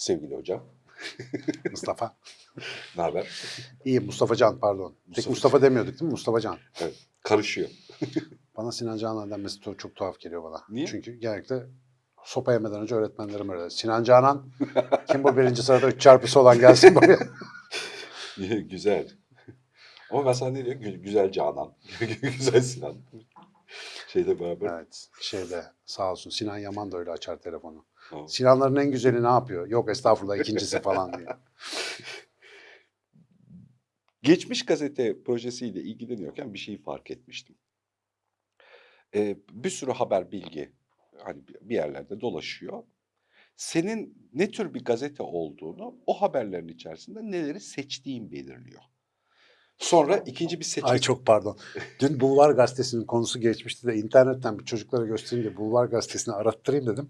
sevgili hocam. Mustafa. Ne haber? İyi Mustafa Can pardon. Tek Mustafa Mustafa demiyorduk değil mi? Mustafa Can. Karışıyor. Bana Sinan Canan denmesi çok, tuhaf geliyor bana. Niye? Çünkü genellikle sopa yemeden önce öğretmenlerim öyle. Sinan Canan kim bu birinci sırada üç çarpısı olan gelsin buraya. Güzel. Ama ben sana ne diyorum? Gü- Güzel Canan. Güzel Sinan. Şeyle beraber. evet şeyde sağ olsun Sinan Yaman da öyle açar telefonu. Tamam. Sinanların en güzeli ne yapıyor? Yok estağfurullah ikincisi falan diye. Geçmiş gazete projesiyle ilgileniyorken bir şeyi fark etmiştim. Ee, bir sürü haber bilgi hani bir- bir yerlerde dolaşıyor. Senin ne tür bir gazete olduğunu o haberlerin içerisinde neleri seçtiğin belirliyor. Sonra ikinci bir seçim. Ay çok pardon. Dün Bulvar Gazetesi'nin konusu geçmişti de internetten bir çocuklara göstereyim de Bulvar Gazetesi'ni arattırayım dedim.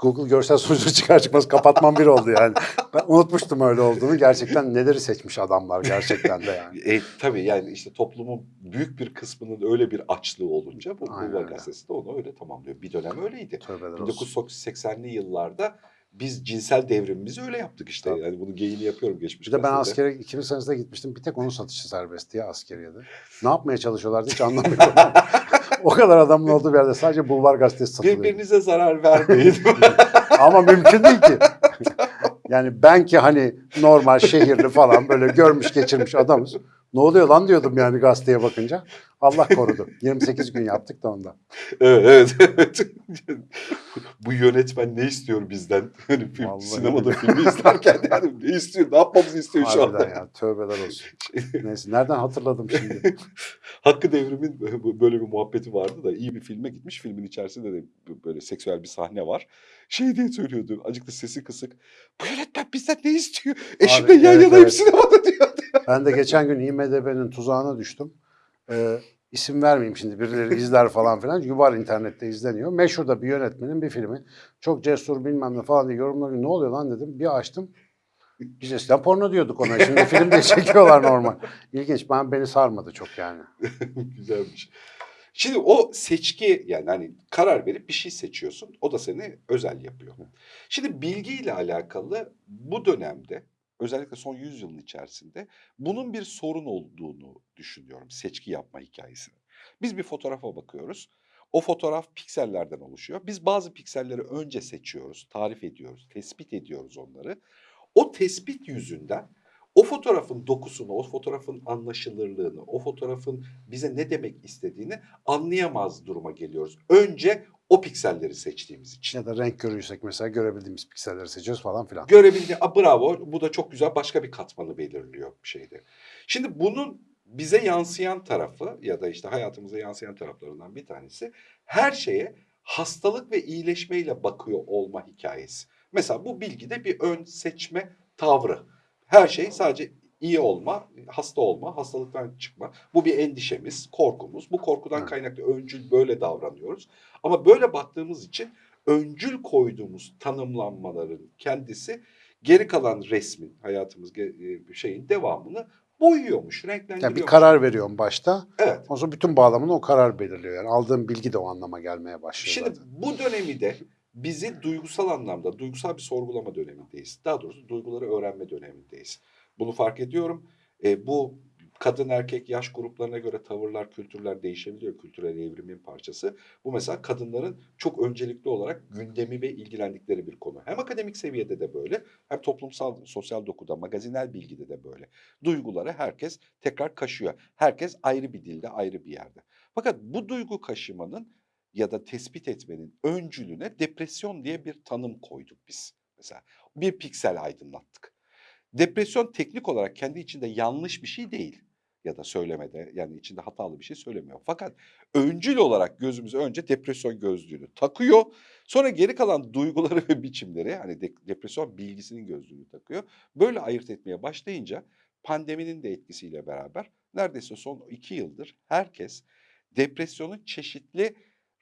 Google görsel sonucu çıkar çıkmaz kapatmam bir oldu yani. Ben unutmuştum öyle olduğunu. Gerçekten neleri seçmiş adamlar gerçekten de yani. E, tabii yani işte toplumun büyük bir kısmının öyle bir açlığı olunca bu öyle. Gazetesi de onu öyle tamamlıyor. Bir dönem öyleydi. Tövbeler olsun. 1980'li yıllarda biz cinsel devrimimizi öyle yaptık işte. Tabii. Yani bunu geyini yapıyorum geçmiş Bir de ben askere 2000 senesinde gitmiştim. Bir tek onun satışı serbestti ya askeriyede. Ne yapmaya çalışıyorlardı hiç anlamıyorum. o kadar adamın olduğu bir yerde sadece Bulvar Gazetesi satılıyor. Birbirinize zarar vermeyin. Ama mümkün değil ki. Yani ben ki hani normal şehirli falan böyle görmüş geçirmiş adamız. Ne oluyor lan diyordum yani gazeteye bakınca. Allah korudu. 28 gün yaptık da ondan. evet, evet, evet. Bu yönetmen ne istiyor bizden? Hani film, Vallahi. sinemada filmi izlerken yani ne istiyor? Ne yapmamızı istiyor şu anda? Ya tövbeler olsun. Neyse nereden hatırladım şimdi? Hakkı Devrim'in böyle bir muhabbeti vardı da iyi bir filme gitmiş. Filmin içerisinde de böyle seksüel bir sahne var. Şey diye söylüyordu. Da sesi kısık. Bu yönetmen bizden ne istiyor? Eşimle yan evet, yanayım evet. sinemada diyordu. Ben de geçen gün IMDB'nin tuzağına düştüm. Ee, isim vermeyeyim şimdi birileri izler falan filan. Çünkü internette izleniyor. Meşhur da bir yönetmenin bir filmi. Çok cesur bilmem ne falan diye yorumlar. Ne oluyor lan dedim. Bir açtım. Biz eskiden porno diyorduk ona. Şimdi film diye çekiyorlar normal. İlginç. Ben beni sarmadı çok yani. Güzelmiş. Şimdi o seçki yani hani karar verip bir şey seçiyorsun. O da seni özel yapıyor. Şimdi bilgiyle alakalı bu dönemde özellikle son 100 yılın içerisinde bunun bir sorun olduğunu düşünüyorum seçki yapma hikayesini. Biz bir fotoğrafa bakıyoruz. O fotoğraf piksellerden oluşuyor. Biz bazı pikselleri önce seçiyoruz, tarif ediyoruz, tespit ediyoruz onları. O tespit yüzünden o fotoğrafın dokusunu, o fotoğrafın anlaşılırlığını, o fotoğrafın bize ne demek istediğini anlayamaz duruma geliyoruz. Önce o pikselleri seçtiğimiz için. Ya da renk görürsek mesela görebildiğimiz pikselleri seçiyoruz falan filan. Görebildi, "Aa, bravo bu da çok güzel başka bir katmanı belirliyor bir şeyde. Şimdi bunun bize yansıyan tarafı ya da işte hayatımıza yansıyan taraflarından bir tanesi her şeye hastalık ve iyileşmeyle bakıyor olma hikayesi. Mesela bu bilgide bir ön seçme tavrı. Her şey sadece iyi olma, hasta olma, hastalıktan çıkma. Bu bir endişemiz, korkumuz. Bu korkudan kaynaklı öncül böyle davranıyoruz. Ama böyle baktığımız için öncül koyduğumuz tanımlanmaların kendisi geri kalan resmin, hayatımız e, şeyin devamını boyuyormuş, renklendiriyormuş. Yani bir karar veriyorum başta. Evet. O zaman bütün bağlamını o karar belirliyor. Yani aldığım bilgi de o anlama gelmeye başlıyor Şimdi zaten. bu dönemi de bizi duygusal anlamda, duygusal bir sorgulama dönemindeyiz. Daha doğrusu duyguları öğrenme dönemindeyiz. Bunu fark ediyorum. E, bu kadın erkek yaş gruplarına göre tavırlar, kültürler değişebiliyor. Kültürel evrimin parçası. Bu mesela kadınların çok öncelikli olarak gündemi ve ilgilendikleri bir konu. Hem akademik seviyede de böyle, hem toplumsal, sosyal dokuda, magazinel bilgide de böyle. Duyguları herkes tekrar kaşıyor. Herkes ayrı bir dilde, ayrı bir yerde. Fakat bu duygu kaşımanın ya da tespit etmenin öncülüne depresyon diye bir tanım koyduk biz. Mesela bir piksel aydınlattık. Depresyon teknik olarak kendi içinde yanlış bir şey değil ya da söylemede yani içinde hatalı bir şey söylemiyor. Fakat öncül olarak gözümüze önce depresyon gözlüğünü takıyor. Sonra geri kalan duyguları ve biçimleri hani de- depresyon bilgisinin gözlüğünü takıyor. Böyle ayırt etmeye başlayınca pandeminin de etkisiyle beraber neredeyse son iki yıldır herkes depresyonun çeşitli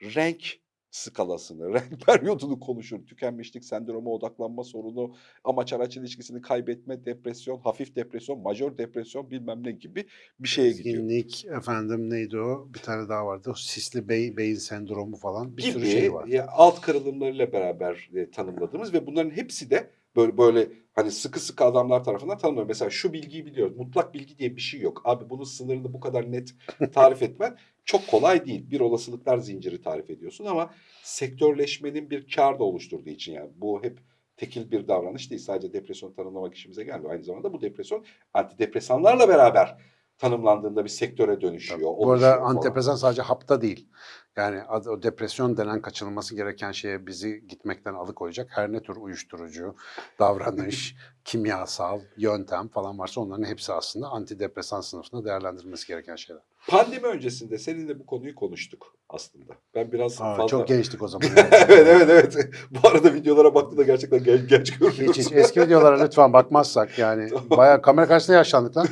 renk skalasını, renk periyodunu konuşur. Tükenmişlik sendromu, odaklanma sorunu, amaç araç ilişkisini kaybetme, depresyon, hafif depresyon, majör depresyon bilmem ne gibi bir şeye gidiyor. Zenginlik, efendim neydi o? Bir tane daha vardı. O sisli bey, beyin sendromu falan bir gibi sürü şey var. ya, alt kırılımlarıyla beraber e, tanımladığımız ve bunların hepsi de böyle böyle hani sıkı sıkı adamlar tarafından tanımlanıyor. Mesela şu bilgiyi biliyoruz. Mutlak bilgi diye bir şey yok. Abi bunun sınırını bu kadar net tarif etmen çok kolay değil. Bir olasılıklar zinciri tarif ediyorsun ama sektörleşmenin bir kar da oluşturduğu için yani bu hep tekil bir davranış değil. Sadece depresyon tanımlamak işimize gelmiyor. Aynı zamanda bu depresyon antidepresanlarla beraber tanımlandığında bir sektöre dönüşüyor. Bu arada antidepresan sadece hapta değil. Yani o depresyon denen kaçınılması gereken şeye bizi gitmekten alıkoyacak her ne tür uyuşturucu, davranış, kimyasal, yöntem falan varsa onların hepsi aslında antidepresan sınıfında değerlendirilmesi gereken şeyler. Pandemi öncesinde seninle bu konuyu konuştuk aslında. Ben biraz Aa, fazla... Çok gençtik o zaman. evet evet evet. Bu arada videolara baktığında gerçekten genç, genç görünüyorsun. Hiç hiç eski videolara lütfen bakmazsak yani bayağı kamera karşısında yaşlandık lan.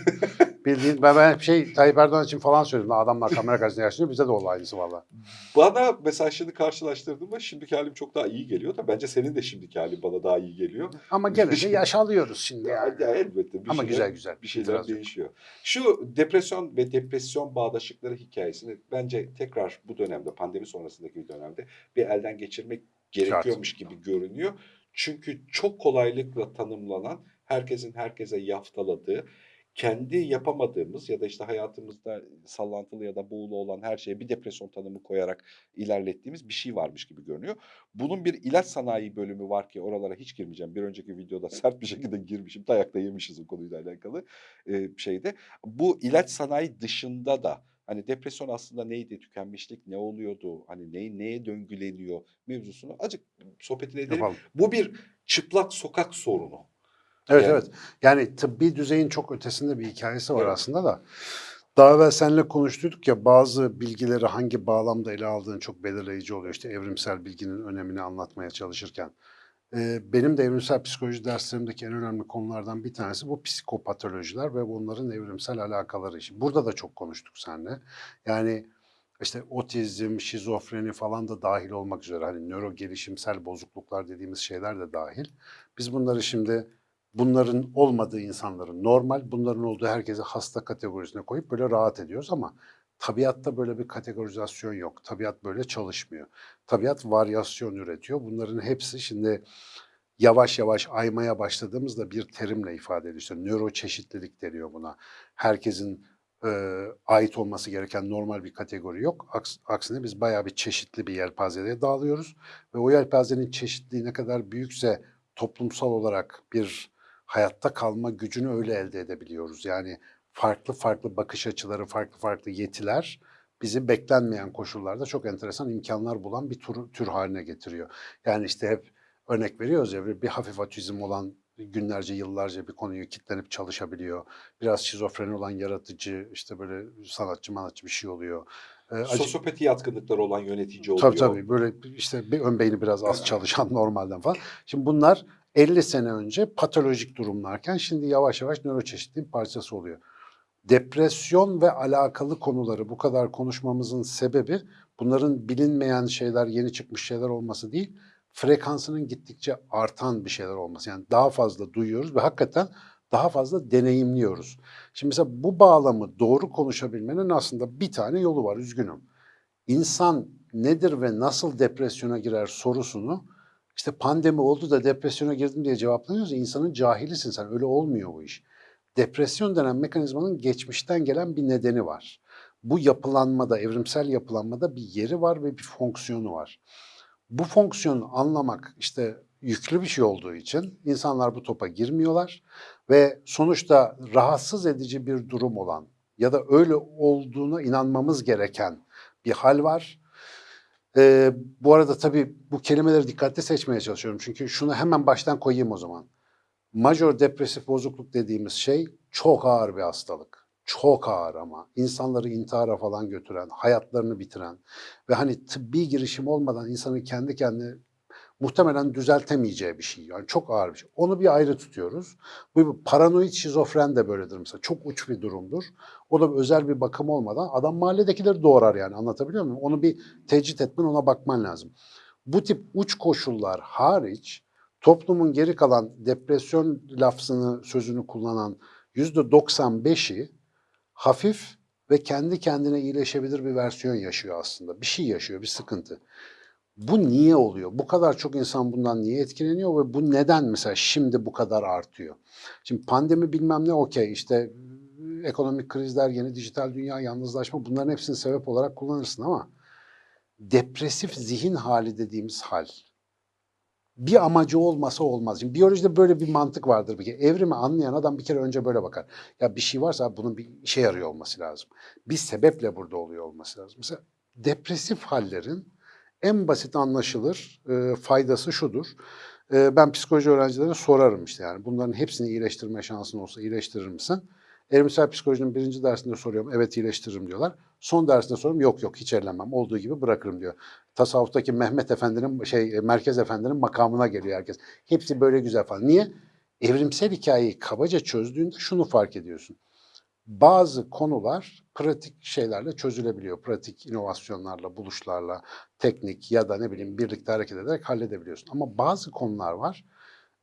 Bildiğin ben, ben hep şey Tayyip Erdoğan için falan söyledim. Adamlar kamera karşısında yaşlanıyor bize de oldu aynısı valla. Bana mesela şimdi karşılaştırdığımda şimdiki halim çok daha iyi geliyor da bence senin de şimdiki halin bana daha iyi geliyor. Ama gene yaş alıyoruz şimdi Ya, yani. ya elbette bir Ama şeyler, güzel güzel. bir şeyler yok. değişiyor. Şu depresyon ve depresyon bağdaşıkları hikayesini bence tekrar bu dönemde pandemi sonrasındaki bir dönemde bir elden geçirmek gerekiyormuş gibi görünüyor. Çünkü çok kolaylıkla tanımlanan, herkesin herkese yaftaladığı, kendi yapamadığımız ya da işte hayatımızda sallantılı ya da buğulu olan her şeye bir depresyon tanımı koyarak ilerlettiğimiz bir şey varmış gibi görünüyor. Bunun bir ilaç sanayi bölümü var ki oralara hiç girmeyeceğim. Bir önceki videoda sert bir şekilde girmişim. Dayakta yemişiz o konuyla alakalı e, şeyde. Bu ilaç sanayi dışında da hani depresyon aslında neydi, tükenmişlik ne oluyordu, hani ne, neye döngüleniyor mevzusunu azıcık sohbetini edelim. Yapalım. Bu bir çıplak sokak sorunu. Evet Yani- evet. Yani tıbbi düzeyin çok ötesinde bir hikayesi var Evet. aslında da. Daha evvel seninle konuştuk ya bazı bilgileri hangi bağlamda ele aldığın çok belirleyici oluyor. İşte evrimsel bilginin önemini anlatmaya çalışırken. Ee, benim de evrimsel psikoloji derslerimdeki en önemli konulardan bir tanesi bu psikopatolojiler ve bunların evrimsel alakaları. Şimdi Burada da çok konuştuk seninle. Yani işte otizm, şizofreni falan da dahil olmak üzere hani nöro gelişimsel bozukluklar dediğimiz şeyler de dahil. Biz bunları şimdi bunların olmadığı insanların normal, bunların olduğu herkese hasta kategorisine koyup böyle rahat ediyoruz ama tabiatta böyle bir kategorizasyon yok. Tabiat böyle çalışmıyor. Tabiat varyasyon üretiyor. Bunların hepsi şimdi yavaş yavaş aymaya başladığımızda bir terimle ifade ediyor. İşte nöro çeşitlilik deniyor buna. Herkesin e, ait olması gereken normal bir kategori yok. Aks, aksine biz bayağı bir çeşitli bir yelpazeye dağılıyoruz. Ve o yelpazenin çeşitliliği ne kadar büyükse toplumsal olarak bir hayatta kalma gücünü öyle elde edebiliyoruz. Yani farklı farklı bakış açıları, farklı farklı yetiler bizi beklenmeyen koşullarda çok enteresan imkanlar bulan bir tür, tür haline getiriyor. Yani işte hep örnek veriyoruz ya bir, hafif otizm olan günlerce yıllarca bir konuyu kitlenip çalışabiliyor. Biraz şizofreni olan yaratıcı işte böyle sanatçı manatçı bir şey oluyor. Ee, Sosyopati yatkınlıkları olan yönetici oluyor. Tabii tabii böyle işte bir ön beyni biraz az çalışan normalden falan. Şimdi bunlar 50 sene önce patolojik durumlarken şimdi yavaş yavaş nöroçeşitliğin parçası oluyor. Depresyon ve alakalı konuları bu kadar konuşmamızın sebebi bunların bilinmeyen şeyler, yeni çıkmış şeyler olması değil, frekansının gittikçe artan bir şeyler olması. Yani daha fazla duyuyoruz ve hakikaten daha fazla deneyimliyoruz. Şimdi mesela bu bağlamı doğru konuşabilmenin aslında bir tane yolu var, üzgünüm insan nedir ve nasıl depresyona girer sorusunu işte pandemi oldu da depresyona girdim diye cevaplanıyorsa insanın cahilisin sen. Öyle olmuyor bu iş. Depresyon denen mekanizmanın geçmişten gelen bir nedeni var. Bu yapılanmada, evrimsel yapılanmada bir yeri var ve bir fonksiyonu var. Bu fonksiyonu anlamak işte yüklü bir şey olduğu için insanlar bu topa girmiyorlar ve sonuçta rahatsız edici bir durum olan ya da öyle olduğuna inanmamız gereken bir hal var. Ee, bu arada tabii bu kelimeleri dikkatli seçmeye çalışıyorum. Çünkü şunu hemen baştan koyayım o zaman. Major depresif bozukluk dediğimiz şey çok ağır bir hastalık. Çok ağır ama insanları intihara falan götüren, hayatlarını bitiren ve hani tıbbi girişim olmadan insanın kendi kendine muhtemelen düzeltemeyeceği bir şey. Yani çok ağır bir şey. Onu bir ayrı tutuyoruz. Bu paranoid şizofren de böyledir mesela. Çok uç bir durumdur. O da özel bir bakım olmadan adam mahalledekileri doğrar yani anlatabiliyor muyum? Onu bir tecrit etmen ona bakman lazım. Bu tip uç koşullar hariç toplumun geri kalan depresyon lafzını sözünü kullanan yüzde 95'i hafif ve kendi kendine iyileşebilir bir versiyon yaşıyor aslında. Bir şey yaşıyor, bir sıkıntı. Bu niye oluyor? Bu kadar çok insan bundan niye etkileniyor ve bu neden mesela şimdi bu kadar artıyor? Şimdi pandemi bilmem ne okey işte ekonomik krizler, yeni dijital dünya, yalnızlaşma bunların hepsini sebep olarak kullanırsın ama depresif zihin hali dediğimiz hal bir amacı olmasa olmaz. Şimdi biyolojide böyle bir mantık vardır bir. Evrimi anlayan adam bir kere önce böyle bakar. Ya bir şey varsa bunun bir işe yarıyor olması lazım. Bir sebeple burada oluyor olması lazım. Mesela depresif hallerin en basit anlaşılır e, faydası şudur. E, ben psikoloji öğrencilerine sorarım işte yani bunların hepsini iyileştirme şansın olsa iyileştirir misin? Evrimsel psikolojinin birinci dersinde soruyorum. Evet iyileştiririm diyorlar. Son dersinde soruyorum. Yok yok hiç ellemem. Olduğu gibi bırakırım diyor. Tasavvuftaki Mehmet Efendi'nin şey Merkez Efendi'nin makamına geliyor herkes. Hepsi böyle güzel falan. Niye? Evrimsel hikayeyi kabaca çözdüğünde şunu fark ediyorsun. Bazı konular pratik şeylerle çözülebiliyor. Pratik inovasyonlarla, buluşlarla, teknik ya da ne bileyim birlikte hareket ederek halledebiliyorsun. Ama bazı konular var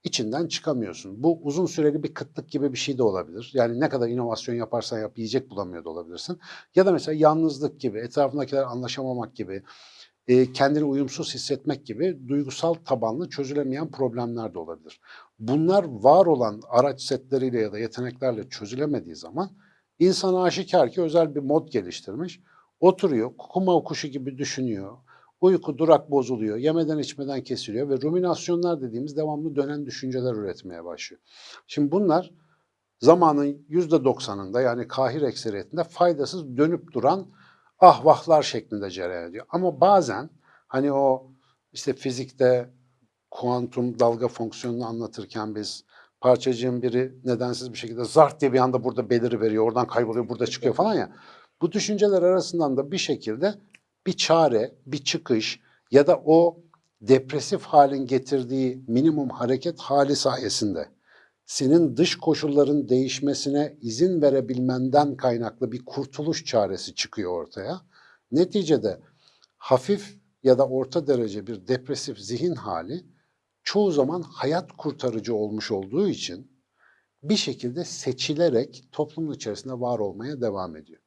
içinden çıkamıyorsun. Bu uzun süreli bir kıtlık gibi bir şey de olabilir. Yani ne kadar inovasyon yaparsan yap yiyecek bulamıyor da olabilirsin. Ya da mesela yalnızlık gibi, etrafındakiler anlaşamamak gibi, e, kendini uyumsuz hissetmek gibi duygusal tabanlı çözülemeyen problemler de olabilir. Bunlar var olan araç setleriyle ya da yeteneklerle çözülemediği zaman insan aşikar ki özel bir mod geliştirmiş. Oturuyor, kuma kuşu gibi düşünüyor. Uyku durak bozuluyor, yemeden içmeden kesiliyor ve ruminasyonlar dediğimiz devamlı dönen düşünceler üretmeye başlıyor. Şimdi bunlar zamanın yüzde doksanında yani kahir ekseriyetinde faydasız dönüp duran ahvahlar şeklinde cereyan ediyor. Ama bazen hani o işte fizikte kuantum dalga fonksiyonunu anlatırken biz parçacığın biri nedensiz bir şekilde zart diye bir anda burada beliri veriyor, oradan kayboluyor, burada çıkıyor falan ya. Bu düşünceler arasından da bir şekilde bir çare, bir çıkış ya da o depresif halin getirdiği minimum hareket hali sayesinde senin dış koşulların değişmesine izin verebilmenden kaynaklı bir kurtuluş çaresi çıkıyor ortaya. Neticede hafif ya da orta derece bir depresif zihin hali çoğu zaman hayat kurtarıcı olmuş olduğu için bir şekilde seçilerek toplumun içerisinde var olmaya devam ediyor.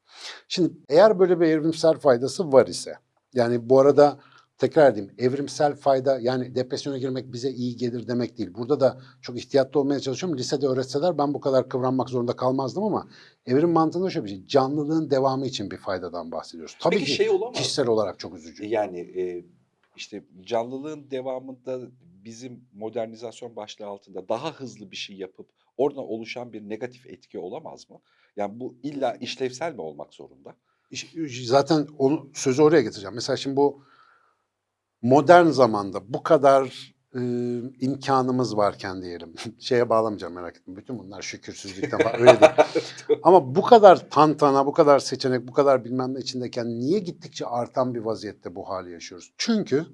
Şimdi eğer böyle bir evrimsel faydası var ise, yani bu arada tekrar edeyim, evrimsel fayda yani depresyona girmek bize iyi gelir demek değil. Burada da çok ihtiyatlı olmaya çalışıyorum. Lisede öğretseler ben bu kadar kıvranmak zorunda kalmazdım ama evrim mantığında şöyle bir şey. Canlılığın devamı için bir faydadan bahsediyoruz. Tabii Peki ki şey olamaz kişisel olarak çok üzücü. Yani e, işte canlılığın devamında bizim modernizasyon başlığı altında daha hızlı bir şey yapıp oradan oluşan bir negatif etki olamaz mı? Yani bu illa işlevsel mi olmak zorunda? Zaten onu sözü oraya getireceğim. Mesela şimdi bu modern zamanda bu kadar e, imkanımız varken diyelim. Şeye bağlamayacağım merak etme. Bütün bunlar şükürsüzlükten falan öyle değil. Ama bu kadar tantana, bu kadar seçenek, bu kadar bilmem ne içindeyken niye gittikçe artan bir vaziyette bu hali yaşıyoruz? Çünkü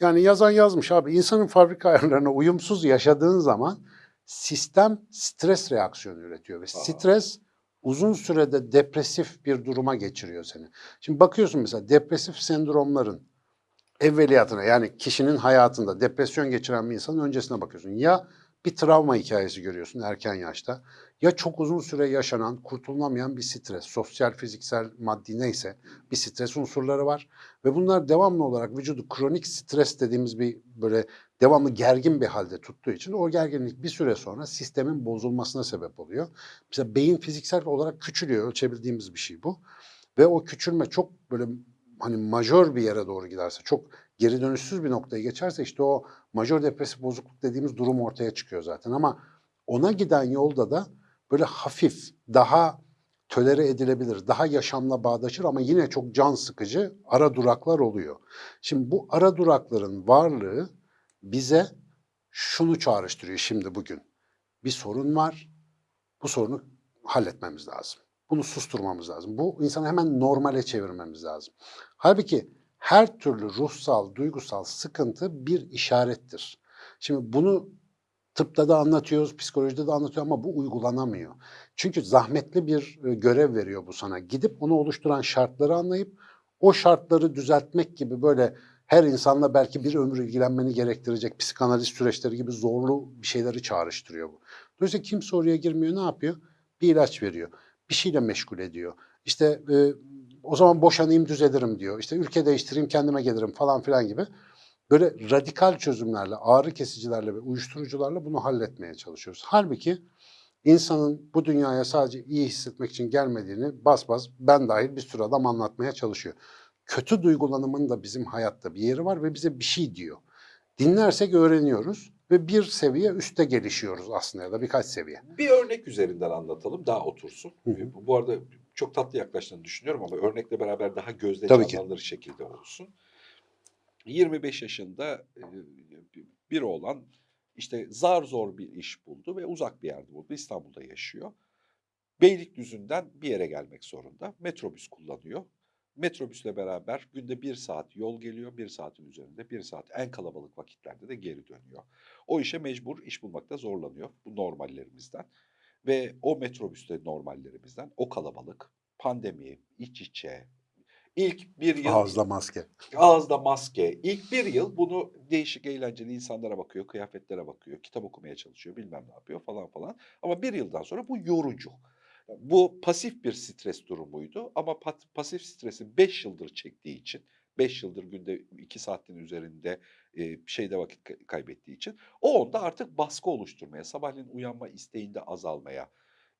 yani yazan yazmış abi insanın fabrika ayarlarına uyumsuz yaşadığın zaman sistem stres reaksiyonu üretiyor ve stres uzun sürede depresif bir duruma geçiriyor seni. Şimdi bakıyorsun mesela depresif sendromların evveliyatına yani kişinin hayatında depresyon geçiren bir insanın öncesine bakıyorsun. Ya bir travma hikayesi görüyorsun erken yaşta ya çok uzun süre yaşanan, kurtulunamayan bir stres, sosyal, fiziksel, maddi neyse bir stres unsurları var. Ve bunlar devamlı olarak vücudu kronik stres dediğimiz bir böyle devamlı gergin bir halde tuttuğu için o gerginlik bir süre sonra sistemin bozulmasına sebep oluyor. Mesela beyin fiziksel olarak küçülüyor, ölçebildiğimiz bir şey bu. Ve o küçülme çok böyle hani majör bir yere doğru giderse, çok geri dönüşsüz bir noktaya geçerse işte o majör depresif bozukluk dediğimiz durum ortaya çıkıyor zaten. Ama ona giden yolda da böyle hafif, daha tölere edilebilir, daha yaşamla bağdaşır ama yine çok can sıkıcı ara duraklar oluyor. Şimdi bu ara durakların varlığı bize şunu çağrıştırıyor şimdi bugün. Bir sorun var, bu sorunu halletmemiz lazım. Bunu susturmamız lazım. Bu insanı hemen normale çevirmemiz lazım. Halbuki her türlü ruhsal, duygusal sıkıntı bir işarettir. Şimdi bunu tıpta da anlatıyoruz, psikolojide de anlatıyor ama bu uygulanamıyor. Çünkü zahmetli bir e, görev veriyor bu sana. Gidip onu oluşturan şartları anlayıp o şartları düzeltmek gibi böyle her insanla belki bir ömür ilgilenmeni gerektirecek psikanaliz süreçleri gibi zorlu bir şeyleri çağrıştırıyor bu. Dolayısıyla kimse oraya girmiyor ne yapıyor? Bir ilaç veriyor. Bir şeyle meşgul ediyor. İşte e, o zaman boşanayım düzelirim diyor. İşte ülke değiştireyim kendime gelirim falan filan gibi. Böyle radikal çözümlerle, ağrı kesicilerle ve uyuşturucularla bunu halletmeye çalışıyoruz. Halbuki insanın bu dünyaya sadece iyi hissetmek için gelmediğini bas bas ben dahil bir sürü adam anlatmaya çalışıyor. Kötü duygulanımın da bizim hayatta bir yeri var ve bize bir şey diyor. Dinlersek öğreniyoruz ve bir seviye üste gelişiyoruz aslında ya da birkaç seviye. Bir örnek üzerinden anlatalım daha otursun. Hı hı. Bu- arada çok tatlı yaklaştığını düşünüyorum ama örnekle beraber daha gözde Tabii ki. canlanır şekilde olsun. 25 yaşında biri olan işte zar zor bir iş buldu ve uzak bir yerde buldu. İstanbul'da yaşıyor. Beylikdüzü'nden bir yere gelmek zorunda. Metrobüs kullanıyor. Metrobüsle beraber günde bir saat yol geliyor. Bir saatin üzerinde bir saat en kalabalık vakitlerde de geri dönüyor. O işe mecbur iş bulmakta zorlanıyor. Bu normallerimizden. Ve o metrobüste normallerimizden o kalabalık, pandemi, iç içe, ilk bir yıl Ağızda maske. ağızda maske, ilk bir yıl bunu değişik eğlenceli insanlara bakıyor, kıyafetlere bakıyor, kitap okumaya çalışıyor, bilmem ne yapıyor falan falan. Ama bir yıldan sonra bu yorucu. Bu pasif bir stres durumuydu ama pasif stresi 5 yıldır çektiği için, 5 yıldır günde 2 saatin üzerinde e, şeyde vakit kay- kaybettiği için o onda artık baskı oluşturmaya, sabahleyin uyanma isteğinde azalmaya,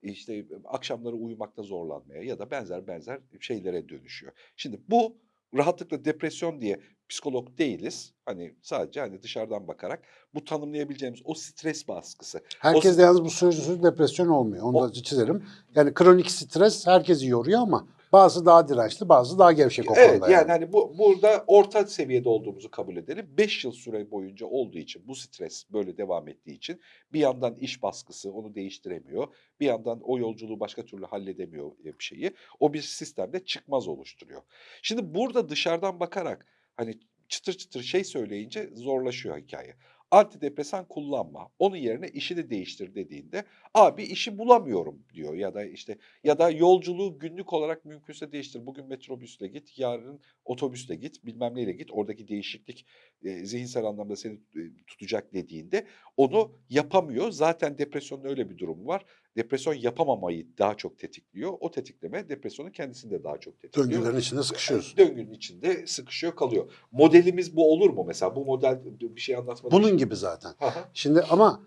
işte akşamları uyumakta zorlanmaya ya da benzer benzer şeylere dönüşüyor. Şimdi bu rahatlıkla depresyon diye psikolog değiliz. Hani sadece hani dışarıdan bakarak bu tanımlayabileceğimiz o stres baskısı. Herkes O- de yalnız bu sözü depresyon olmuyor. Onu O- da çizelim. Yani kronik stres herkesi yoruyor ama bazı daha dirençli, bazı daha gevşek o Evet konuda. yani hani bu burada orta seviyede olduğumuzu kabul edelim. 5 yıl süre boyunca olduğu için bu stres böyle devam ettiği için bir yandan iş baskısı onu değiştiremiyor. Bir yandan o yolculuğu başka türlü halledemiyor e, bir şeyi. O bir sistemde çıkmaz oluşturuyor. Şimdi burada dışarıdan bakarak hani çıtır çıtır şey söyleyince zorlaşıyor hikaye. Antidepresan kullanma. Onun yerine işi de değiştir dediğinde abi işi bulamıyorum diyor ya da işte ya da yolculuğu günlük olarak mümkünse değiştir. Bugün metrobüsle git, yarın otobüsle git, bilmem neyle git. Oradaki değişiklik e, zihinsel anlamda seni e, tutacak dediğinde onu yapamıyor. Zaten depresyonun öyle bir durumu var. Depresyon yapamamayı daha çok tetikliyor. O tetikleme depresyonun kendisini de daha çok tetikliyor. Döngülerin içinde sıkışıyoruz. Döngünün içinde sıkışıyor kalıyor. Modelimiz bu olur mu mesela? Bu model bir şey anlatmadı. Bunun gibi zaten. Şimdi ama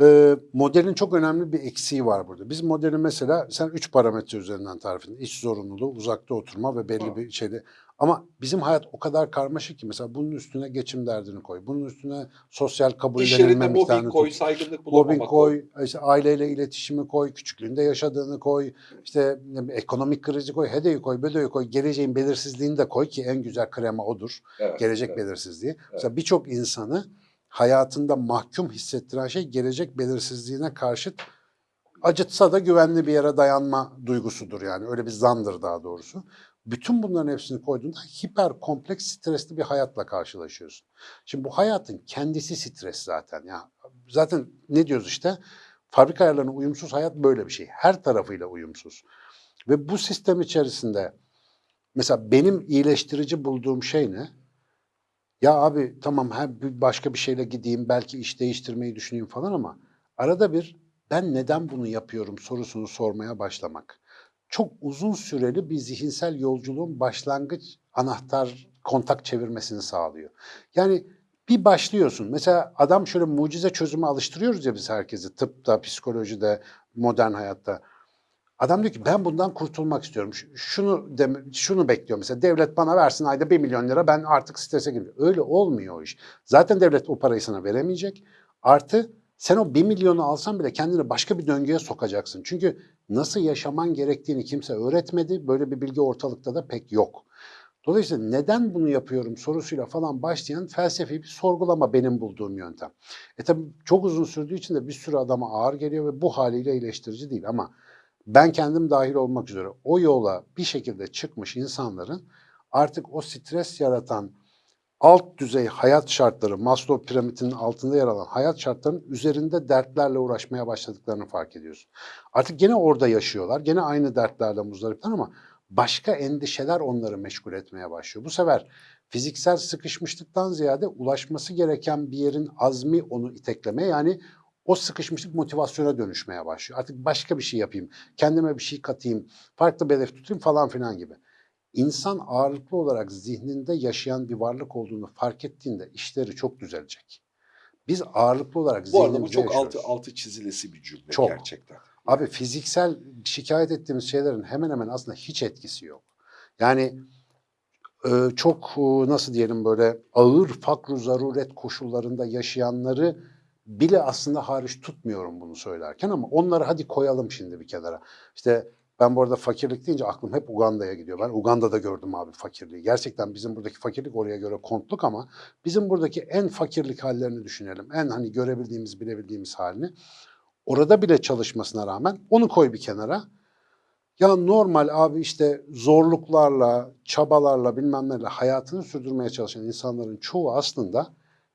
e, modelin çok önemli bir eksiği var burada. Biz modeli mesela sen üç parametre üzerinden tarif ettin. İş zorunluluğu, uzakta oturma ve belli Ha. bir şeyde. Ama bizim hayat o kadar karmaşık ki mesela bunun üstüne geçim derdini koy. Bunun üstüne sosyal kabullenilme miktarını koy, tut. saygınlık bulamama Mobbing koy, işte aileyle iletişimi koy, küçüklüğünde yaşadığını koy, işte ekonomik krizi koy, hedeyi koy, bedoyu koy, geleceğin belirsizliğini de koy ki en güzel krema odur. Evet, Gelecek evet. belirsizliği. Mesela birçok insanı hayatında mahkum hissettiren şey gelecek belirsizliğine karşıt acıtsa da güvenli bir yere dayanma duygusudur yani. Öyle bir zandır daha doğrusu. Bütün bunların hepsini koyduğunda hiper kompleks stresli bir hayatla karşılaşıyorsun. Şimdi bu hayatın kendisi stres zaten ya. Zaten ne diyoruz işte? Fabrika ayarlarına uyumsuz hayat böyle bir şey. Her tarafıyla uyumsuz. Ve bu sistem içerisinde mesela benim iyileştirici bulduğum şey ne? Ya abi tamam her başka bir şeyle gideyim belki iş değiştirmeyi düşüneyim falan ama arada bir ben neden bunu yapıyorum sorusunu sormaya başlamak. Çok uzun süreli bir zihinsel yolculuğun başlangıç anahtar kontak çevirmesini sağlıyor. Yani bir başlıyorsun. Mesela adam şöyle mucize çözümü alıştırıyoruz ya biz herkesi tıpta, psikolojide, modern hayatta. Adam diyor ki ben bundan kurtulmak istiyorum. Şunu deme, şunu bekliyor mesela devlet bana versin ayda 1 milyon lira ben artık strese girmiyorum. Öyle olmuyor o iş. Zaten devlet o parayı sana veremeyecek. Artı sen o 1 milyonu alsan bile kendini başka bir döngüye sokacaksın. Çünkü nasıl yaşaman gerektiğini kimse öğretmedi. Böyle bir bilgi ortalıkta da pek yok. Dolayısıyla neden bunu yapıyorum sorusuyla falan başlayan felsefi bir sorgulama benim bulduğum yöntem. E tabi çok uzun sürdüğü için de bir sürü adama ağır geliyor ve bu haliyle iyileştirici değil ama ben kendim dahil olmak üzere o yola bir şekilde çıkmış insanların artık o stres yaratan alt düzey hayat şartları, Maslow piramidinin altında yer alan hayat şartlarının üzerinde dertlerle uğraşmaya başladıklarını fark ediyorsun. Artık gene orada yaşıyorlar, gene aynı dertlerle muzdaripler ama başka endişeler onları meşgul etmeye başlıyor. Bu sefer fiziksel sıkışmışlıktan ziyade ulaşması gereken bir yerin azmi onu iteklemeye yani o sıkışmışlık motivasyona dönüşmeye başlıyor. Artık başka bir şey yapayım, kendime bir şey katayım, farklı bir hedef tutayım falan filan gibi. insan ağırlıklı olarak zihninde yaşayan bir varlık olduğunu fark ettiğinde işleri çok düzelecek. Biz ağırlıklı olarak Bu arada bu zihnimizde çok yaşıyoruz. altı, altı çizilesi bir cümle Çok. gerçekten. Abi fiziksel şikayet ettiğimiz şeylerin hemen hemen aslında hiç etkisi yok. Yani e, çok e, nasıl diyelim böyle ağır fakru zaruret koşullarında yaşayanları bile aslında hariç tutmuyorum bunu söylerken ama onları hadi koyalım şimdi bir kenara. İşte ben bu arada fakirlik deyince aklım hep Uganda'ya gidiyor. Ben Uganda'da gördüm abi fakirliği. Gerçekten bizim buradaki fakirlik oraya göre kontluk ama bizim buradaki en fakirlik hallerini düşünelim. En hani görebildiğimiz, bilebildiğimiz halini. Orada bile çalışmasına rağmen onu koy bir kenara. Ya normal abi işte zorluklarla, çabalarla bilmem nelerle hayatını sürdürmeye çalışan insanların çoğu aslında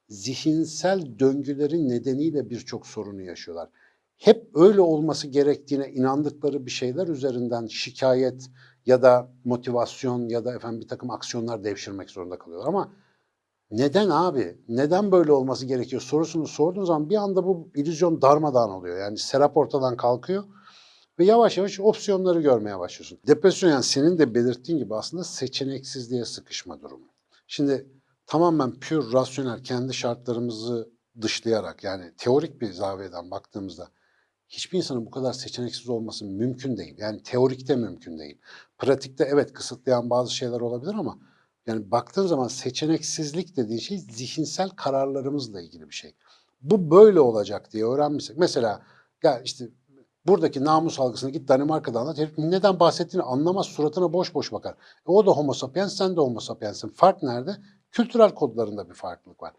zihinsel döngülerin nedeniyle birçok sorunu yaşıyorlar. Hep öyle olması gerektiğine inandıkları bir şeyler üzerinden şikayet ya da motivasyon ya da efendim bir takım aksiyonlar devşirmek zorunda kalıyorlar. Ama neden abi? Neden böyle olması gerekiyor sorusunu sorduğun zaman bir anda bu illüzyon darmadağın oluyor. Yani serap ortadan kalkıyor ve yavaş yavaş opsiyonları görmeye başlıyorsun. Depresyon yani senin de belirttiğin gibi aslında seçeneksizliğe sıkışma durumu. Şimdi tamamen pür rasyonel kendi şartlarımızı dışlayarak yani teorik bir zaviyeden baktığımızda hiçbir insanın bu kadar seçeneksiz olması mümkün değil. Yani teorikte mümkün değil. Pratikte evet kısıtlayan bazı şeyler olabilir ama yani baktığın zaman seçeneksizlik dediğin şey zihinsel kararlarımızla ilgili bir şey. Bu böyle olacak diye öğrenmişsek. Mesela ya işte buradaki namus algısını git Danimarka'da anlat. Herif neden bahsettiğini anlamaz. Suratına boş boş bakar. E o da homo sapiens, sen de homo sapienssin. Fark nerede? Kültürel kodlarında bir farklılık var.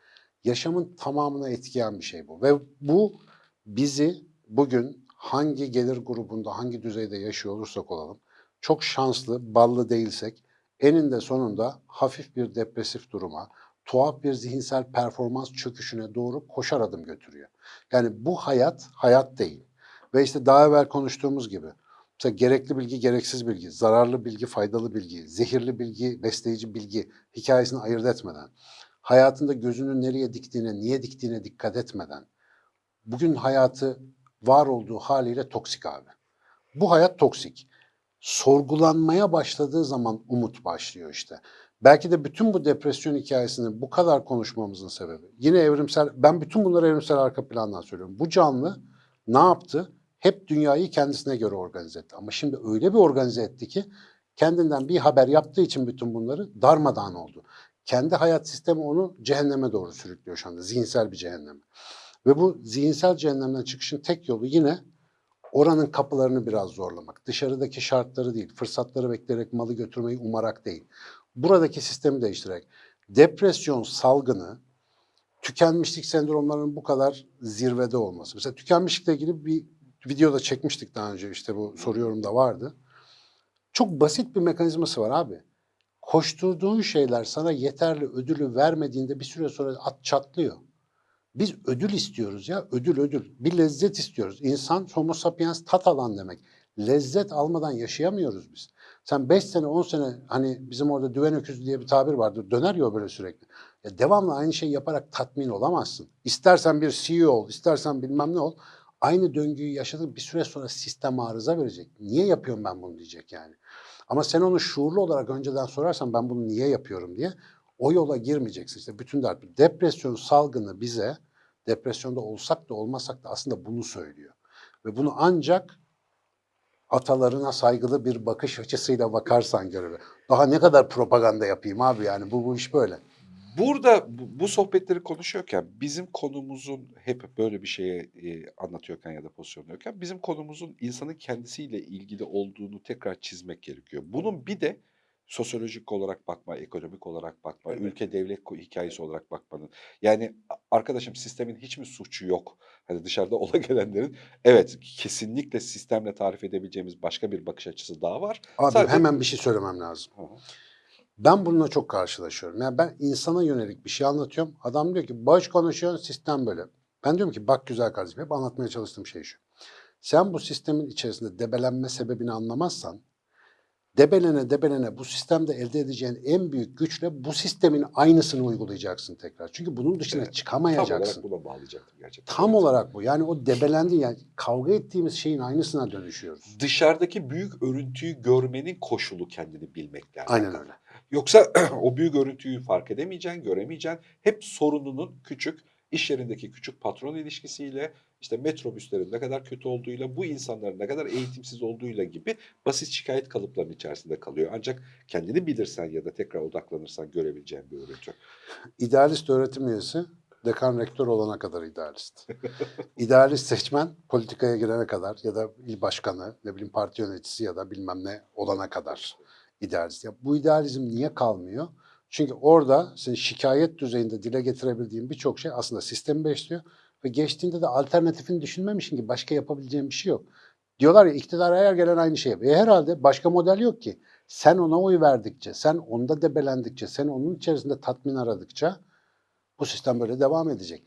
Yaşamın tamamına etkileyen bir şey bu. Ve bu bizi bugün hangi gelir grubunda, hangi düzeyde yaşıyor olursak olalım, çok şanslı, ballı değilsek, eninde sonunda hafif bir depresif duruma, tuhaf bir zihinsel performans çöküşüne doğru koşar adım götürüyor. Yani bu hayat, hayat değil. Ve işte daha evvel konuştuğumuz gibi, mesela gerekli bilgi, gereksiz bilgi, zararlı bilgi, faydalı bilgi, zehirli bilgi, besleyici bilgi hikayesini ayırt etmeden, hayatında gözünü nereye diktiğine, niye diktiğine dikkat etmeden, bugün hayatı var olduğu haliyle toksik abi. Bu hayat toksik. Sorgulanmaya başladığı zaman umut başlıyor işte. Belki de bütün bu depresyon hikayesini bu kadar konuşmamızın sebebi. Yine evrimsel, ben bütün bunları evrimsel arka plandan söylüyorum. Bu canlı ne yaptı? Hep dünyayı kendisine göre organize etti. Ama şimdi öyle bir organize etti ki kendinden bir haber yaptığı için bütün bunları darmadağın oldu. Kendi hayat sistemi onu cehenneme doğru sürüklüyor şu anda. Zihinsel bir cehenneme. Ve bu zihinsel cehennemden çıkışın tek yolu yine oranın kapılarını biraz zorlamak. Dışarıdaki şartları değil, fırsatları bekleyerek malı götürmeyi umarak değil. Buradaki sistemi değiştirerek. Depresyon salgını, tükenmişlik sendromlarının bu kadar zirvede olması. Mesela tükenmişlikle ilgili bir videoda çekmiştik daha önce işte bu soruyorum da vardı. Çok basit bir mekanizması var abi. Koşturduğun şeyler sana yeterli ödülü vermediğinde bir süre sonra at çatlıyor. Biz ödül istiyoruz ya, ödül ödül. Bir lezzet istiyoruz. İnsan homo sapiens tat alan demek. Lezzet almadan yaşayamıyoruz biz. Sen 5 sene, 10 sene hani bizim orada düven öküzü diye bir tabir vardır. Döner ya böyle sürekli. Ya devamlı aynı şeyi yaparak tatmin olamazsın. İstersen bir CEO ol, istersen bilmem ne ol. Aynı döngüyü yaşadın bir süre sonra sistem arıza verecek. Niye yapıyorum ben bunu diyecek yani. Ama sen onu şuurlu olarak önceden sorarsan ben bunu niye yapıyorum diye o yola girmeyeceksin. İşte bütün dert. Depresyon salgını bize depresyonda olsak da olmasak da aslında bunu söylüyor. Ve bunu ancak atalarına saygılı bir bakış açısıyla bakarsan görür. Daha ne kadar propaganda yapayım abi yani bu bu iş böyle. Burada bu, bu sohbetleri konuşuyorken bizim konumuzun hep böyle bir şeye e, anlatıyorken ya da pozisyonluyorken bizim konumuzun insanın kendisiyle ilgili olduğunu tekrar çizmek gerekiyor. Bunun bir de sosyolojik olarak bakma, ekonomik olarak bakma, Evet. ülke devlet hikayesi olarak bakmanın. Yani arkadaşım sistemin hiç mi suçu yok? Hani dışarıda ola gelenlerin evet kesinlikle sistemle tarif edebileceğimiz başka bir bakış açısı daha var. Abi Sadece- hemen bir şey söylemem lazım. Hı hı. Ben bununla çok karşılaşıyorum. Yani ben insana yönelik bir şey anlatıyorum. Adam diyor ki boş konuşuyorsun sistem böyle. Ben diyorum ki bak güzel kardeşim hep anlatmaya çalıştığım şey şu. Sen bu sistemin içerisinde debelenme sebebini anlamazsan debelene debelene bu sistemde elde edeceğin en büyük güçle bu sistemin aynısını uygulayacaksın tekrar. Çünkü bunun dışına Evet. Tam çıkamayacaksın. olarak buna bağlayacaktım gerçekten. Tam Evet. olarak bu. Yani o debelendi yani kavga ettiğimiz şeyin aynısına dönüşüyoruz. Dışarıdaki büyük örüntüyü görmenin koşulu kendini bilmekle Aynen öyle. Yoksa o büyük örüntüyü fark edemeyeceksin, göremeyeceksin. Hep sorununun küçük, iş yerindeki küçük patron ilişkisiyle, işte metrobüslerin ne kadar kötü olduğuyla, bu insanların ne kadar eğitimsiz olduğuyla gibi basit şikayet kalıplarının içerisinde kalıyor. Ancak kendini bilirsen ya da tekrar odaklanırsan görebileceğin bir örüntü. İdealist öğretim üyesi dekan rektör olana kadar idealist. İdealist seçmen politikaya girene kadar ya da il başkanı, ne bileyim parti yöneticisi ya da bilmem ne olana kadar idealist. Ya bu idealizm niye kalmıyor? Çünkü orada senin şikayet düzeyinde dile getirebildiğin birçok şey aslında sistemi besliyor ve geçtiğinde de alternatifini düşünmemişsin ki başka yapabileceğin bir şey yok. Diyorlar ya iktidar her gelen aynı şey yapıyor. E herhalde başka model yok ki. Sen ona oy verdikçe, sen onda debelendikçe, sen onun içerisinde tatmin aradıkça bu sistem böyle devam edecek.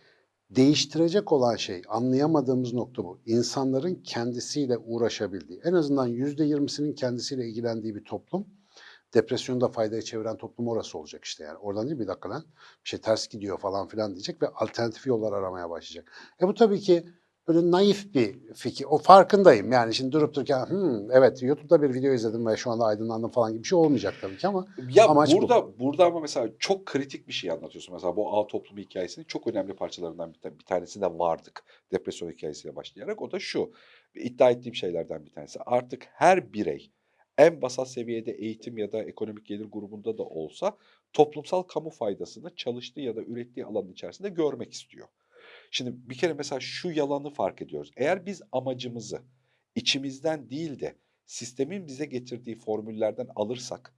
Değiştirecek olan şey, anlayamadığımız nokta bu. İnsanların kendisiyle uğraşabildiği, en azından yüzde yirmisinin kendisiyle ilgilendiği bir toplum, depresyonu da faydaya çeviren toplum orası olacak işte yani. Oradan değil bir dakika lan bir şey ters gidiyor falan filan diyecek ve alternatif yollar aramaya başlayacak. E bu tabii ki böyle naif bir fikir. O farkındayım yani şimdi durup dururken "Hmm, evet YouTube'da bir video izledim ve şu anda aydınlandım falan gibi bir şey olmayacak tabii ki ama Ya Amaç bu. burada burada ama mesela çok kritik bir şey anlatıyorsun. Mesela bu ağ toplumu hikayesinin çok önemli parçalarından bir, bir tanesine vardık. Depresyon hikayesiyle başlayarak. O da şu. iddia ettiğim şeylerden bir tanesi. Artık her birey en basal seviyede eğitim ya da ekonomik gelir grubunda da olsa toplumsal kamu faydasını çalıştığı ya da ürettiği alanın içerisinde görmek istiyor. Şimdi bir kere mesela şu yalanı fark ediyoruz. Eğer biz amacımızı içimizden değil de sistemin bize getirdiği formüllerden alırsak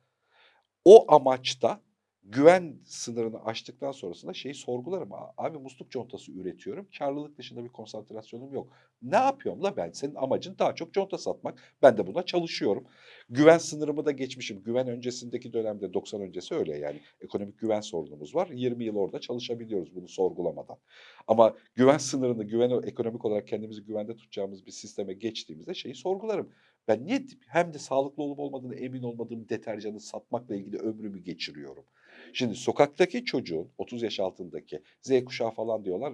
o amaçta güven sınırını aştıktan sonrasında şeyi sorgularım. "Aa, Abi musluk contası üretiyorum. Karlılık dışında bir konsantrasyonum yok. Ne yapıyorum la ben? Senin amacın daha çok conta satmak. Ben de buna çalışıyorum. Güven sınırımı da geçmişim. Güven öncesindeki dönemde 90 öncesi öyle yani. Ekonomik güven sorunumuz var. 20 yıl orada çalışabiliyoruz bunu sorgulamadan. Ama güven sınırını, güven ekonomik olarak kendimizi güvende tutacağımız bir sisteme geçtiğimizde şeyi sorgularım. Ben niye hem de sağlıklı olup olmadığını emin olmadığım deterjanı satmakla ilgili ömrümü geçiriyorum? Şimdi sokaktaki çocuğun 30 yaş altındaki Z kuşağı falan diyorlar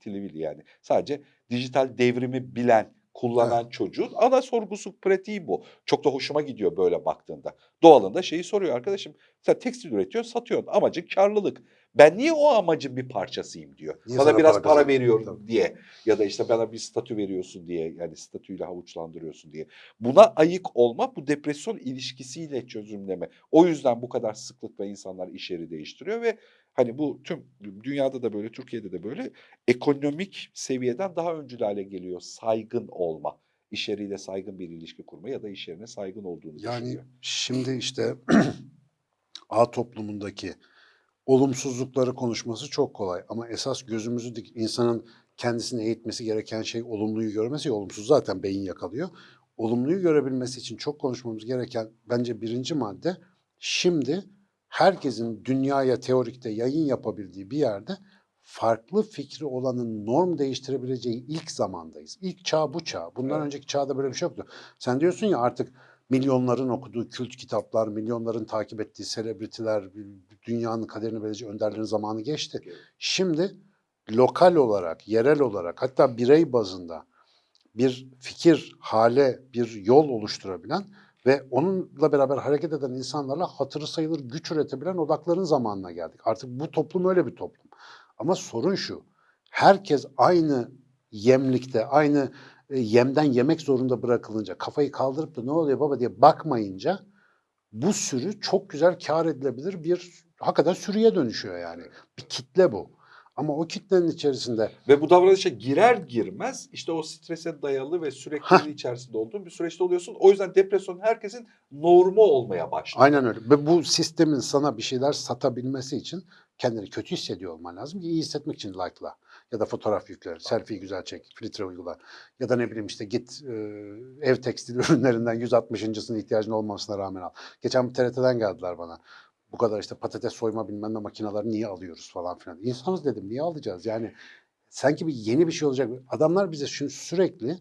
tilivili yani. Sadece dijital devrimi bilen, kullanan çocuğun ana sorgusu pratiği bu. Çok da hoşuma gidiyor böyle baktığında. Doğalında şeyi soruyor arkadaşım. Sen tekstil üretiyorsun, satıyorsun. Amacın karlılık. Ben niye o amacın bir parçasıyım diyor. Niye sana biraz para para, veriyorum Tabii. diye. Ya da işte bana bir statü veriyorsun diye. Yani statüyle havuçlandırıyorsun diye. Buna ayık olma bu depresyon ilişkisiyle çözümleme. O yüzden bu kadar sıklıkla insanlar iş yeri değiştiriyor ve hani bu tüm dünyada da böyle Türkiye'de de böyle ekonomik seviyeden daha öncül hale geliyor saygın olma. İş yeriyle saygın bir ilişki kurma ya da iş yerine saygın olduğunu Yani düşünüyor. şimdi işte A toplumundaki olumsuzlukları konuşması çok kolay ama esas gözümüzü dik- insanın kendisini eğitmesi gereken şey olumluyu görmesi ya olumsuz zaten beyin yakalıyor. Olumluyu görebilmesi için çok konuşmamız gereken bence birinci madde şimdi herkesin dünyaya teorikte yayın yapabildiği bir yerde farklı fikri olanın norm değiştirebileceği ilk zamandayız. İlk çağ bu çağ. Bundan Evet. önceki çağda böyle bir şey yoktu. Sen diyorsun ya artık milyonların okuduğu kült kitaplar, milyonların takip ettiği selebritiler, dünyanın kaderini belirleyecek önderlerin zamanı geçti. Şimdi lokal olarak, yerel olarak hatta birey bazında bir fikir, hale, bir yol oluşturabilen ve onunla beraber hareket eden insanlarla hatırı sayılır güç üretebilen odakların zamanına geldik. Artık bu toplum öyle bir toplum. Ama sorun şu, herkes aynı yemlikte, aynı e, yemden yemek zorunda bırakılınca, kafayı kaldırıp da ne oluyor baba diye bakmayınca bu sürü çok güzel kar edilebilir bir hakikaten sürüye dönüşüyor yani. Bir kitle bu. Ama o kitlenin içerisinde Ve bu davranışa girer girmez işte o strese dayalı ve sürekli içerisinde olduğun bir süreçte oluyorsun. O yüzden depresyon herkesin normu olmaya başlıyor. aynen öyle. Ve bu sistemin sana bir şeyler satabilmesi için kendini kötü hissediyor olman lazım ki iyi hissetmek için like'la ya da fotoğraf yükle, selfie güzel çek, filtre uygula ya da ne bileyim işte git e, ev tekstil ürünlerinden 160.sının ihtiyacın olmamasına rağmen al. Geçen bir TRT'den geldiler bana. Bu kadar işte patates soyma bilmem ne makineleri niye alıyoruz falan filan. İnsanız dedim niye alacağız? Yani sanki bir yeni bir şey olacak. Adamlar bize şunu sürekli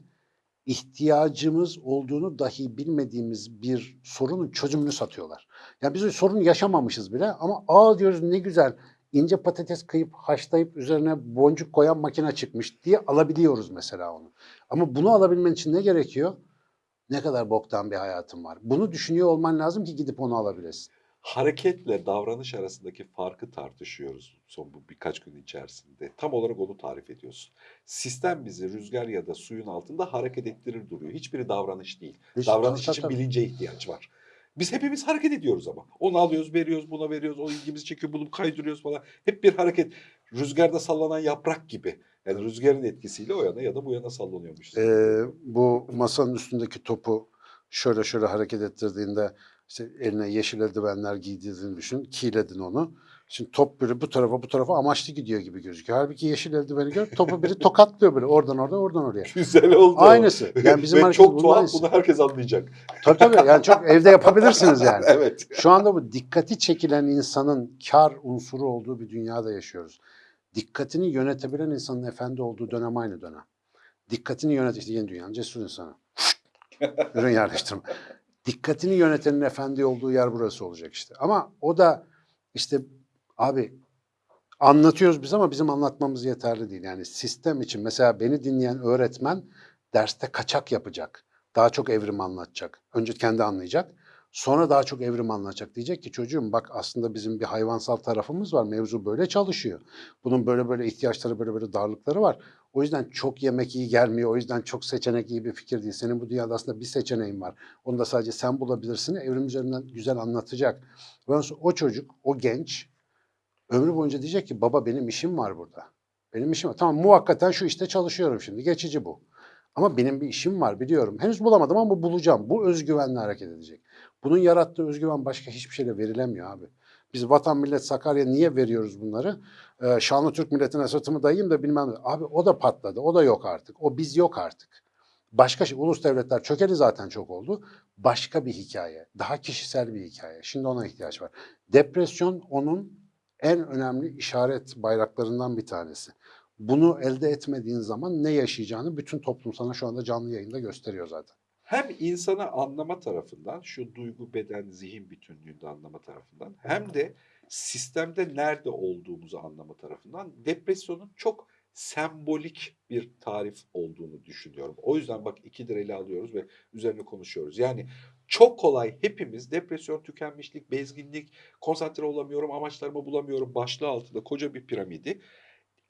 ihtiyacımız olduğunu dahi bilmediğimiz bir sorunun çözümünü satıyorlar. Yani biz o sorunu yaşamamışız bile ama aa diyoruz ne güzel ince patates kıyıp haşlayıp üzerine boncuk koyan makine çıkmış diye alabiliyoruz mesela onu. Ama bunu alabilmen için ne gerekiyor? Ne kadar boktan bir hayatım var. Bunu düşünüyor olman lazım ki gidip onu alabilesin. Hareketle davranış arasındaki farkı tartışıyoruz son bu birkaç gün içerisinde. Tam olarak onu tarif ediyorsun. Sistem bizi rüzgar ya da suyun altında hareket ettirir duruyor. Hiçbiri davranış değil. Hiç- davranış tabii, için tabii. bilince ihtiyaç var. Biz hepimiz hareket ediyoruz ama. Onu alıyoruz, veriyoruz, buna veriyoruz, o ilgimizi çekiyor, bunu kaydırıyoruz falan. Hep bir hareket. Rüzgarda sallanan yaprak gibi. Yani rüzgarın etkisiyle o yana ya da bu yana sallanıyormuşuz. Ee, bu masanın üstündeki topu şöyle şöyle hareket ettirdiğinde işte eline yeşil eldivenler giydirdiğini düşün. Kiledin onu. Şimdi top böyle bu tarafa bu tarafa amaçlı gidiyor gibi gözüküyor. Halbuki yeşil eldiveni gör topu biri tokatlıyor böyle oradan oradan oradan oraya. Güzel oldu. Aynısı. Yani bizim Ve çok tuhaf aynısı. bunu herkes anlayacak. Tabii tabii yani çok evde yapabilirsiniz yani. evet. Şu anda bu dikkati çekilen insanın kar unsuru olduğu bir dünyada yaşıyoruz. Dikkatini yönetebilen insanın efendi olduğu dönem aynı dönem. Dikkatini yönet işte yeni dünyanın cesur insanı. Ürün yerleştirme. Dikkatini yönetenin efendi olduğu yer burası olacak işte. Ama o da işte abi anlatıyoruz biz ama bizim anlatmamız yeterli değil. Yani sistem için mesela beni dinleyen öğretmen derste kaçak yapacak. Daha çok evrim anlatacak. Önce kendi anlayacak. Sonra daha çok evrim anlatacak. Diyecek ki çocuğum bak aslında bizim bir hayvansal tarafımız var. Mevzu böyle çalışıyor. Bunun böyle böyle ihtiyaçları böyle böyle darlıkları var. O yüzden çok yemek iyi gelmiyor. O yüzden çok seçenek iyi bir fikir değil. Senin bu dünyada aslında bir seçeneğin var. Onu da sadece sen bulabilirsin. Evrim üzerinden güzel anlatacak. O çocuk, o genç ömrü boyunca diyecek ki baba benim işim var burada. Benim işim var. Tamam muhakkaten şu işte çalışıyorum şimdi. Geçici bu. Ama benim bir işim var biliyorum. Henüz bulamadım ama bulacağım. Bu özgüvenle hareket edecek. Bunun yarattığı özgüven başka hiçbir şeyle verilemiyor abi. Biz vatan millet Sakarya niye veriyoruz bunları? Ee, Şanlı Türk milletine sırtımı dayayayım da bilmem. Abi o da patladı. O da yok artık. O biz yok artık. Başka şey, ulus devletler çökeli zaten çok oldu. Başka bir hikaye. Daha kişisel bir hikaye. Şimdi ona ihtiyaç var. Depresyon onun en önemli işaret bayraklarından bir tanesi. Bunu elde etmediğin zaman ne yaşayacağını bütün toplum sana şu anda canlı yayında gösteriyor zaten. Hem insanı anlama tarafından, şu duygu, beden, zihin bütünlüğünde anlama tarafından hem de sistemde nerede olduğumuzu anlama tarafından depresyonun çok sembolik bir tarif olduğunu düşünüyorum. O yüzden bak ikidir ele alıyoruz ve üzerine konuşuyoruz. Yani çok kolay hepimiz depresyon, tükenmişlik, bezginlik, konsantre olamıyorum, amaçlarımı bulamıyorum başlığı altında koca bir piramidi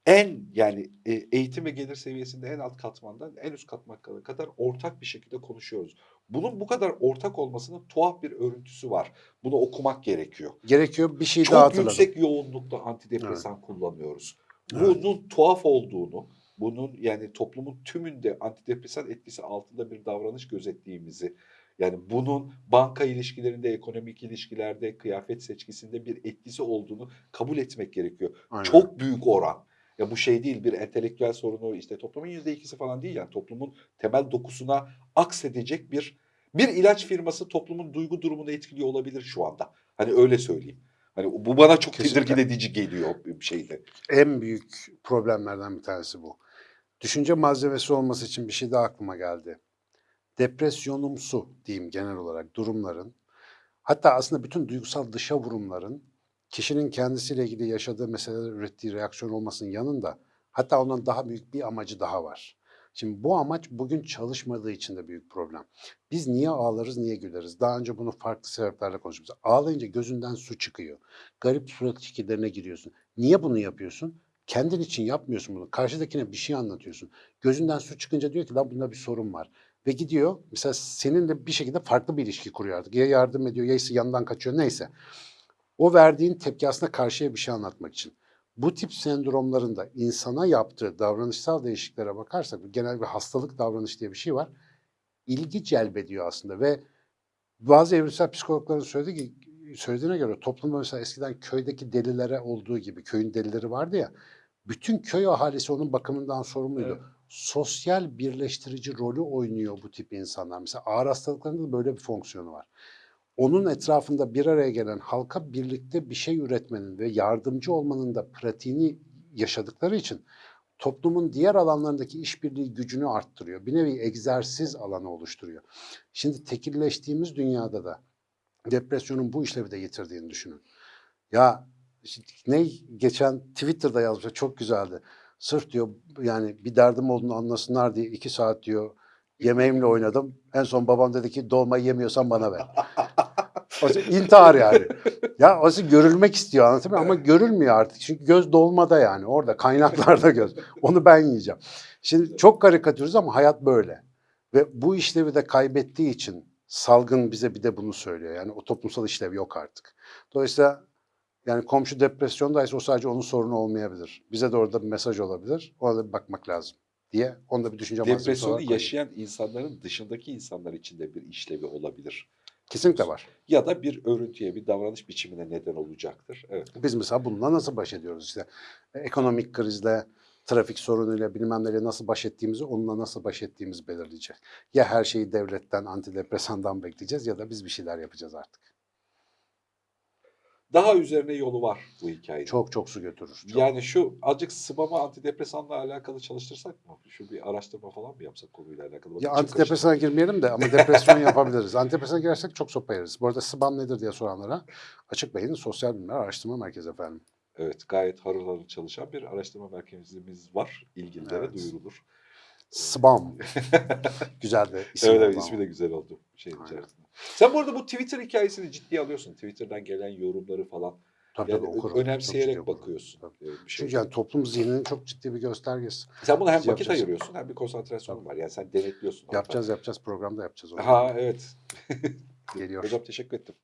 en yani e, eğitim ve gelir seviyesinde en alt katmandan en üst katmana kadar ortak bir şekilde konuşuyoruz. Bunun bu kadar ortak olmasının tuhaf bir örüntüsü var. Bunu okumak gerekiyor. Gerekiyor bir şey daha Çok hatırladım. yüksek yoğunlukta antidepresan kullanıyoruz. Evet. Bunun tuhaf olduğunu, bunun yani toplumun tümünde antidepresan etkisi altında bir davranış gözettiğimizi, yani bunun banka ilişkilerinde, ekonomik ilişkilerde, kıyafet seçkisinde bir etkisi olduğunu kabul etmek gerekiyor. Aynen. Çok büyük oran. Ya bu şey değil bir entelektüel sorunu işte toplumun yüzde ikisi falan değil yani toplumun temel dokusuna aksedecek bir bir ilaç firması toplumun duygu durumunu etkiliyor olabilir şu anda. Hani öyle söyleyeyim. Hani bu bana çok Kesinlikle. tedirgin edici geliyor bir şeyde. En büyük problemlerden bir tanesi bu. Düşünce malzemesi olması için bir şey daha aklıma geldi. Depresyonumsu diyeyim genel olarak durumların hatta aslında bütün duygusal dışa vurumların kişinin kendisiyle ilgili yaşadığı meseleler ürettiği reaksiyon olmasının yanında hatta ondan daha büyük bir amacı daha var. Şimdi bu amaç bugün çalışmadığı için de büyük problem. Biz niye ağlarız, niye güleriz? Daha önce bunu farklı sebeplerle konuşmuşuz. Ağlayınca gözünden su çıkıyor. Garip surat şekillerine giriyorsun. Niye bunu yapıyorsun? Kendin için yapmıyorsun bunu. Karşıdakine bir şey anlatıyorsun. Gözünden su çıkınca diyor ki lan bunda bir sorun var. Ve gidiyor mesela seninle bir şekilde farklı bir ilişki kuruyor artık. Ya yardım ediyor ya ise yandan kaçıyor neyse. O verdiğin tepki aslında karşıya bir şey anlatmak için. Bu tip sendromların da insana yaptığı davranışsal değişikliklere bakarsak genel bir hastalık davranış diye bir şey var. İlgi celbediyor aslında ve bazı evrimsel psikologların söylediği, söylediğine göre toplumda mesela eskiden köydeki delilere olduğu gibi köyün delileri vardı ya bütün köy ahalisi onun bakımından sorumluydu. Evet. Sosyal birleştirici rolü oynuyor bu tip insanlar. Mesela ağır hastalıklarında da böyle bir fonksiyonu var. Onun etrafında bir araya gelen halka birlikte bir şey üretmenin ve yardımcı olmanın da pratiğini yaşadıkları için toplumun diğer alanlarındaki işbirliği gücünü arttırıyor. Bir nevi egzersiz alanı oluşturuyor. Şimdi tekilleştiğimiz dünyada da depresyonun bu işlevi de yitirdiğini düşünün. Ya ne geçen Twitter'da yazmış çok güzeldi. Sırf diyor yani bir derdim olduğunu anlasınlar diye iki saat diyor yemeğimle oynadım. En son babam dedi ki dolmayı yemiyorsan bana ver. O intihar yani. Ya o görülmek istiyor anlatabiliyor? Ama görülmüyor artık. Çünkü göz dolmada yani orada kaynaklarda göz. Onu ben yiyeceğim. Şimdi çok karikatürüz ama hayat böyle. Ve bu işlevi de kaybettiği için salgın bize bir de bunu söylüyor. Yani o toplumsal işlev yok artık. Dolayısıyla yani komşu depresyondaysa o sadece onun sorunu olmayabilir. Bize de orada bir mesaj olabilir. Ona da bir bakmak lazım diye. Onu da bir düşünce Depresyonu yaşayan insanların dışındaki insanlar için de bir işlevi olabilir. Kesinlikle var. Ya da bir örüntüye, bir davranış biçimine neden olacaktır. Evet. Biz mesela bununla nasıl baş ediyoruz işte E, ekonomik krizle, trafik sorunuyla bilmem neyle nasıl baş ettiğimizi onunla nasıl baş ettiğimizi belirleyecek. Ya her şeyi devletten, antidepresandan bekleyeceğiz ya da biz bir şeyler yapacağız artık. Daha üzerine yolu var bu hikayenin. Çok çok su götürür. Çok. Yani şu azıcık sıvama antidepresanla alakalı çalıştırsak mı? Şu bir araştırma falan mı yapsak konuyla alakalı? Bakın ya antidepresana girmeyelim de ama depresyon yapabiliriz. Antidepresana girersek çok sopa yeriz. Bu arada SBAM nedir diye soranlara Açık Bey'in Sosyal Bilimler Araştırma Merkezi efendim. Evet gayet harıl harıl çalışan bir araştırma merkezimiz var. İlgililere Evet. duyurulur. SBAM. Güzel de isim. evet evet ismi de güzel oldu şeyin içerisinde. Sen bu arada bu Twitter hikayesini ciddiye alıyorsun. Twitter'dan gelen yorumları falan. Tabii, Yani tabii, okurum. Önemseyerek okurum. bakıyorsun. Tabii. Ee, Bir şey. Çünkü yani toplum zihninin çok ciddi bir göstergesi. Sen buna hem Biz vakit yapacağız. ayırıyorsun hem bir konsantrasyonun var. Yani sen denetliyorsun. Yapacağız yapacağız programda yapacağız. onu. Ha evet. Geliyor. Hocam teşekkür ettim.